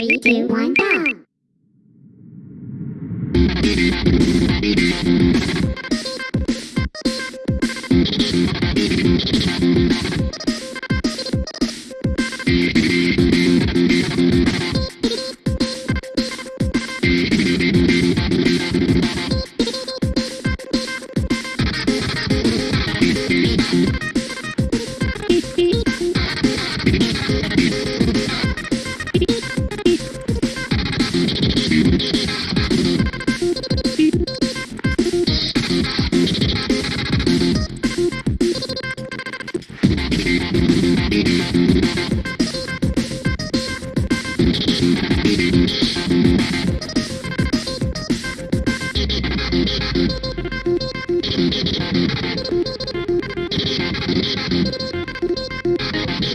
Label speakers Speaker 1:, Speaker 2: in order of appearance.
Speaker 1: Three, two, one, go!